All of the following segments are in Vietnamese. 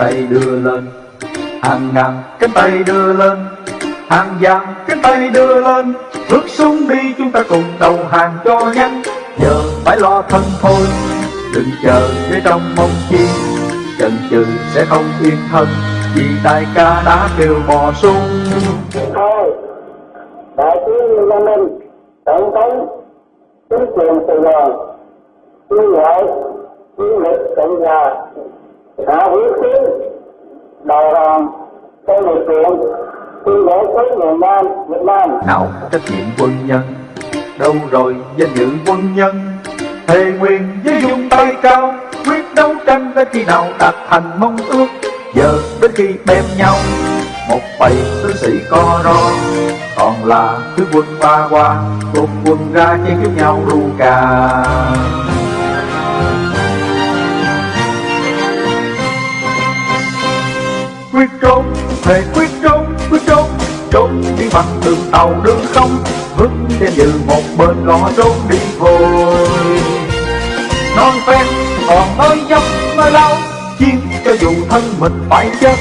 tay đưa lên. Hàng ngàn cánh tay đưa lên. Hàng vàng cánh tay đưa lên. Bước xuống đi chúng ta cùng đầu hàng cho nhanh. Giờ phải lo thân thôi. Đừng chờ để trong mong chi. Chần chừ sẽ không yên thân. Vì đại ca đã kêu bò xuống. Thôi đại tướng Lê Minh, tổng thống, chính quyền Sài Gòn tuyên gọi chiến lực cộng hòa đã huyết tiến đầu hàng trong điều kiện tuyên bố với người Nam, Việt Nam. Nào, trách nhiệm quân nhân. Đâu rồi, danh dự quân nhân? Thề nguyện với dung tay cao, quyết đấu tranh đến khi nào đạt thành mong ước. Giờ đến khi bem nhau, một bầy tướng sĩ co ro. Còn là thứ quân ba qua cùng quân ra chiến với nhau ru cà. Quyết trốn thề quyết trốn quyết trốn. Trốn đi bằng đường tàu, đường không vững trên như một bên lo trốn đi vội. Non phen, còn mới dốc mới lâu chiến cho dù thân mình phải chết.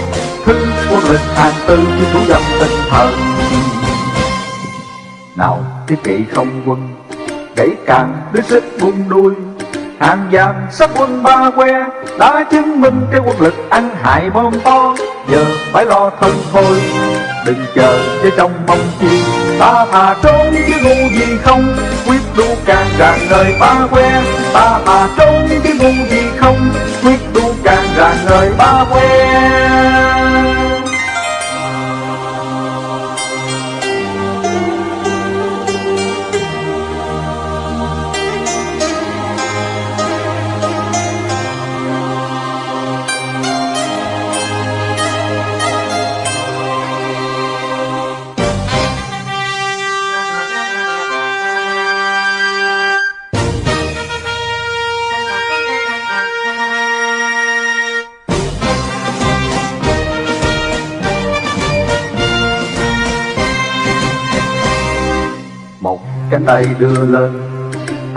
Thư quân lịch hàng tư như thủ dập tinh thần. Nào, thiết kỵ không quân đẩy càng đứa xích buông đuôi. Hàng vàng sắp quân ba que, đã chứng minh cái quân lực ăn hại bom to giờ phải lo thân thôi, đừng chờ với trong mong chi. Ta thà trốn chứ ngu gì không, quyết đu càng ràng đời ba que. Ta thà trốn chứ ngu gì không, quyết đu càng ràng đời ba que.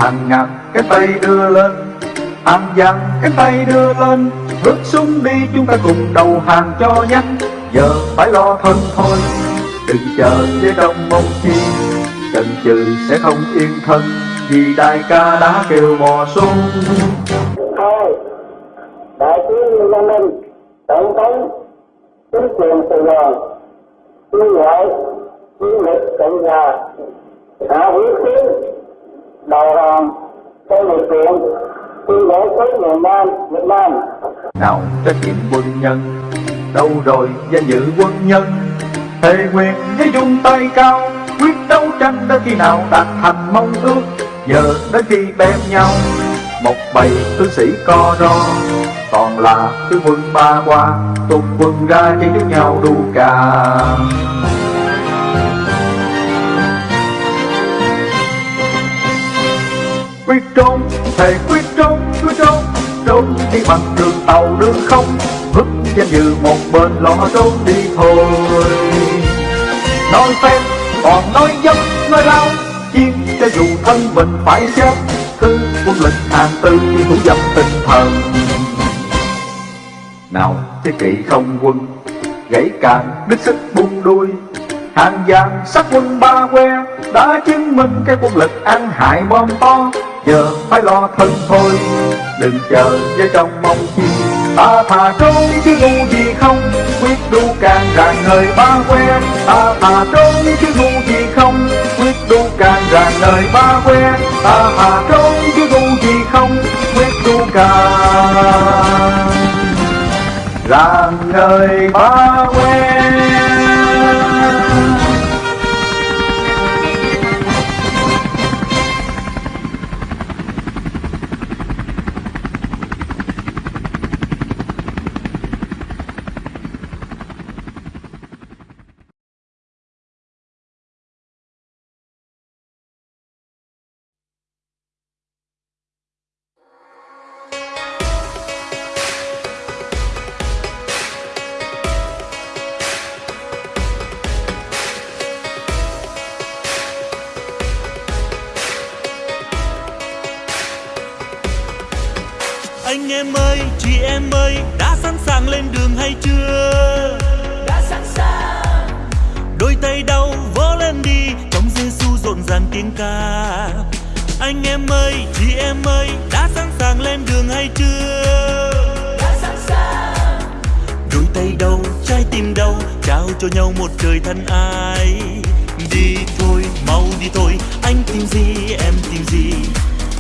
Hàng ngàn cái tay đưa lên. Hàng vàng cái tay đưa lên. Bước xuống đi chúng ta cùng đầu hàng cho nhanh. Giờ phải lo thân thôi. Đừng chờ với đông mong chi. Chần chừ sẽ không yên thân. Vì đại ca đã kêu mò xuống. Thôi đại tướng Lê Minh, tổng thống, chính quyền Sài Gòn quân lệ chiến lực cộng hòa, hạ huyết tiến đầu hàng trong điều kiện miền Nam, Việt Nam. Nào, trách nhiệm quân nhân, đâu rồi danh dự quân nhân? Thề quyền với dung tay cao, quyết đấu tranh đến khi nào đạt thành mong ước? Giờ đến khi bem nhau, một bầy tướng sĩ co ro. Còn là tướng quân ba qua tục quân ra chiến chúc nhau đu cà. Quyết trốn, thề quyết trốn quyết trốn. Trốn đi bằng đường tàu, đường không. Vứt danh dự một bên, lo trốn đi thôi. Nói phép, còn nói dốc nói lao chiến cho dù thân mình phải chết. Thư quân lực hàng tư như thủ dập tinh thần. Nào thiết kỵ không quân, gãy càng đứt sức buông đuôi. Hàng vàng sắc quân ba que, đã chứng minh cái quân lực ăn hại bom to giờ phải lo thân thôi, đừng chờ với trong mong chi. Ta thà trốn chứ ngu gì không, quyết đu càng ràng nơi ba quen ta thà trốn chứ ngu gì không, quyết đu càng ràng nơi ba quen ta thà trốn chứ ngu gì không, quyết đu càng ràng nơi ba quen em ơi đã sẵn sàng lên đường hay chưa? Đã sẵn sàng. Đôi tay đâu trái tim đâu trao cho nhau một trời thân ai. Đi thôi mau đi thôi anh tìm gì em tìm gì?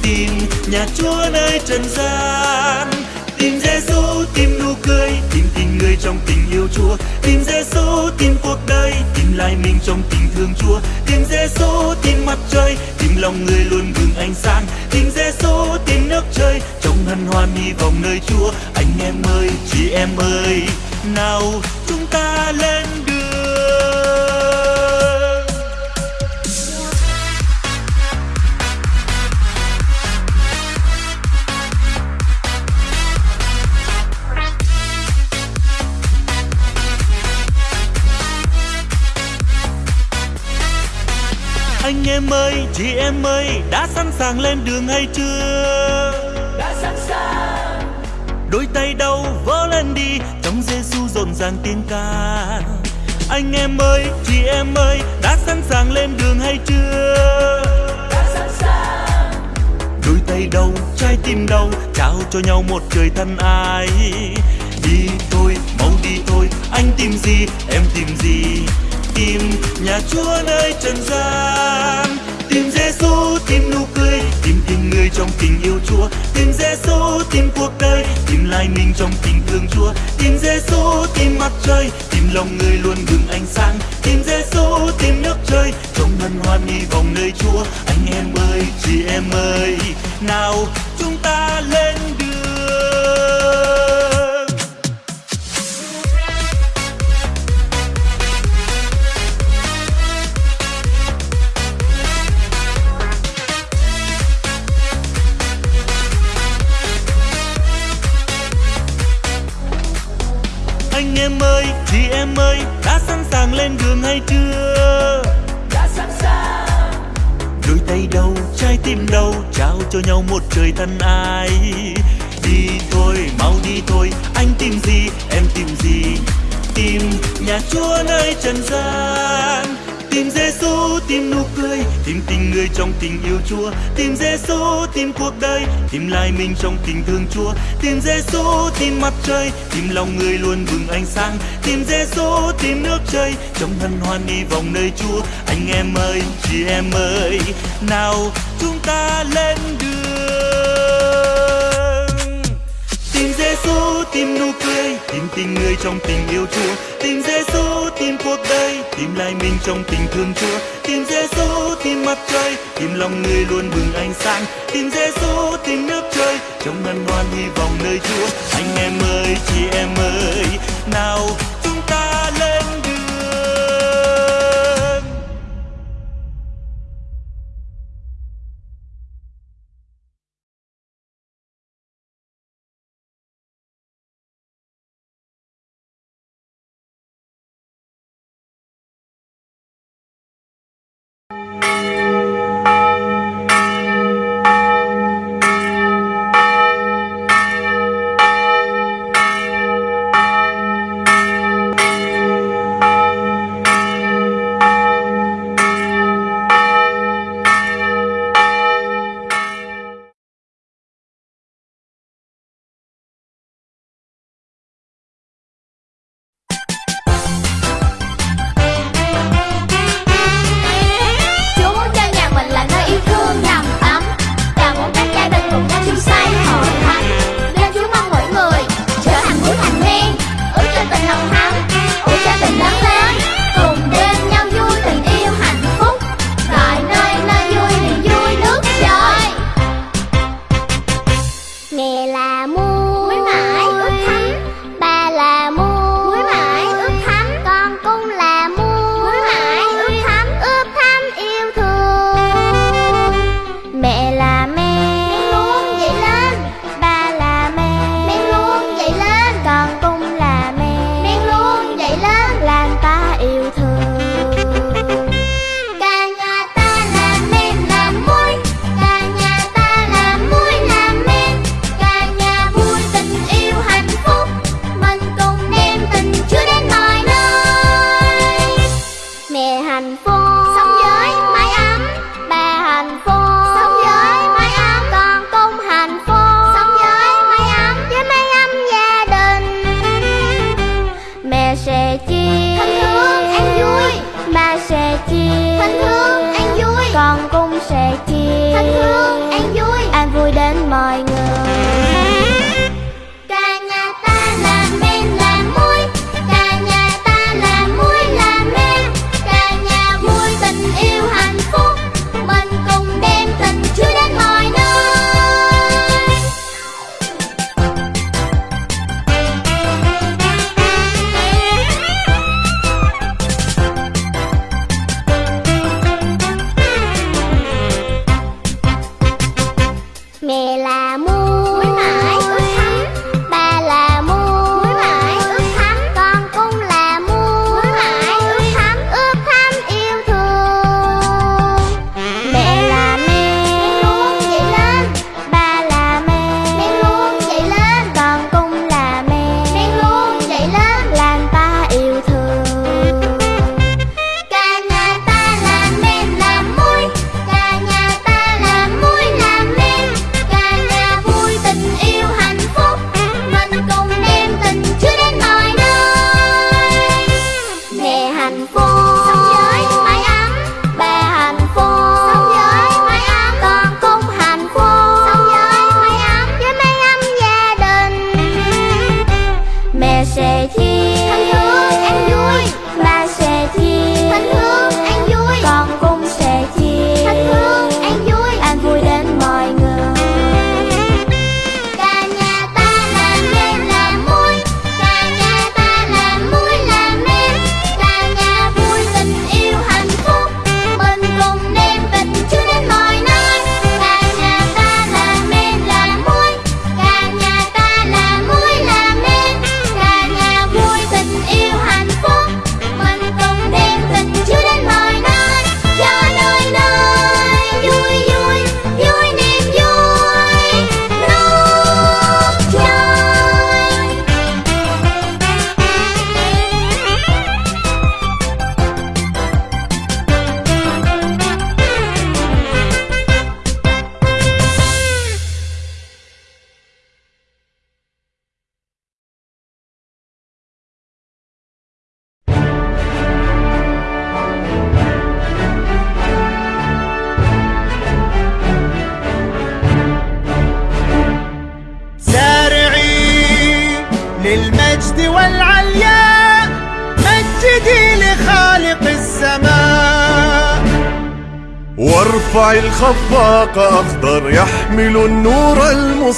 Tìm nhà chúa nơi trần gian. Tìm giêsu tìm nụ cười tìm tình người trong tình yêu chúa tìm giêsu tìm cuộc đời tìm lại mình trong tình thương chúa. Tìm giêsu tìm mặt trời tìm lòng người luôn bừng ánh sáng. Tìm giêsu tìm nước trời, trong hân hoan hy vọng nơi chúa. Anh em ơi, chị em ơi, nào chúng ta lên đường. Anh em ơi chị em ơi đã sẵn sàng lên đường hay chưa? Đã sẵn sàng. Đôi tay đâu vỗ lên đi trong giêsu rộn ràng tiếng ca. Anh em ơi chị em ơi đã sẵn sàng lên đường hay chưa? Đã sẵn sàng. Đôi tay đâu trái tim đâu trao cho nhau một trời thân ai. Đi thôi mau đi thôi anh tìm gì em tìm gì tìm nhà chúa nơi trần gian. Tìm giêsu tìm nụ cười, tìm tình người trong tình yêu chúa. Tìm giêsu tìm cuộc đời, tìm lại mình trong tình thương chúa. Tìm giêsu tìm mặt trời, tìm lòng người luôn bừng ánh sáng. Tìm giêsu tìm nước trời trong hân hoan hy vọng nơi chúa. Anh em ơi, chị em ơi, nào chúng ta lên đường. Em ơi đã sẵn sàng lên đường hay chưa? Đã sẵn sàng. Đôi tay đâu trái tim đâu trao cho nhau một trời thân ai. Đi thôi mau đi thôi anh tìm gì em tìm gì? Tìm nhà chúa nơi trần gian tìm giêsu tìm nụ cười, tìm tình người trong tình yêu chúa. Tìm giêsu tìm cuộc đời, tìm lại mình trong tình thương chúa. Tìm giêsu tìm mặt trời, tìm lòng người luôn bừng ánh sáng. Tìm giêsu tìm nước trời, trong hân hoan đi vòng nơi chúa. Anh em ơi, chị em ơi, nào chúng ta lên đường. Tìm giêsu tìm nụ cười, tìm tình người trong tình yêu chúa. Tìm giêsu tìm cuộc đời, tìm lại mình trong tình thương chúa. Tìm giêsu tìm mặt trời, tìm lòng người luôn bừng ánh sáng. Tìm giêsu tìm nước trời, trong ngân hoan hy vọng nơi chúa. Anh em ơi, chị em ơi, nào 啊！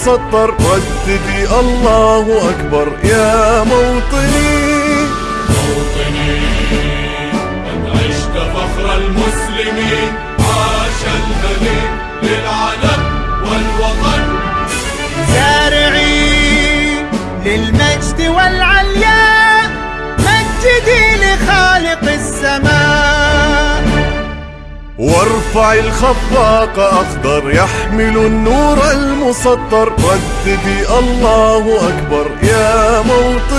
سطر رددي الله أكبر يا موطني. موطني قد عشت فخر المسلمين وارفع الخفاق أخضر يحمل النور المسطر. رددي الله أكبر يا موطن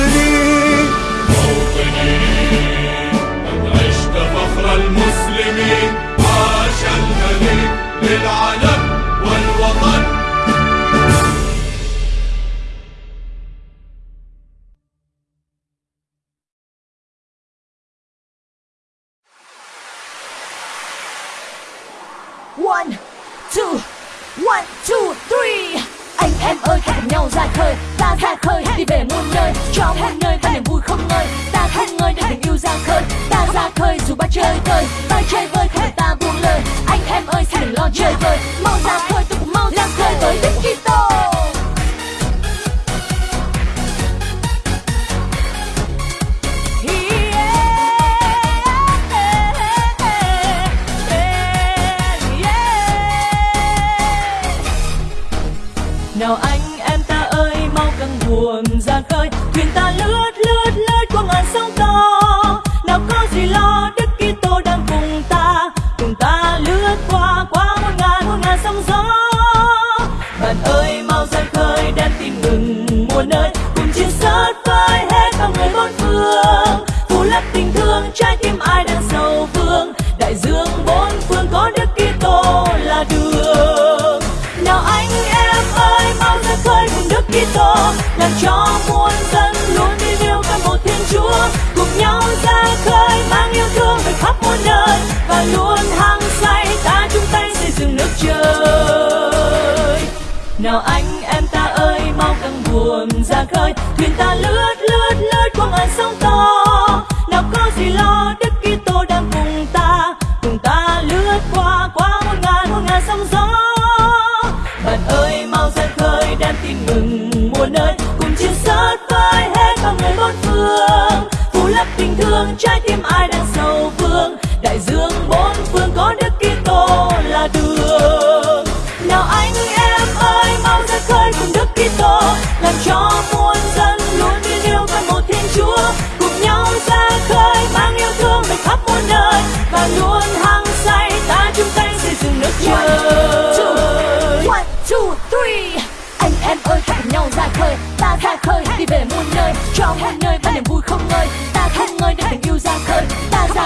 さ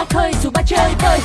chơi dù ba chơi bơi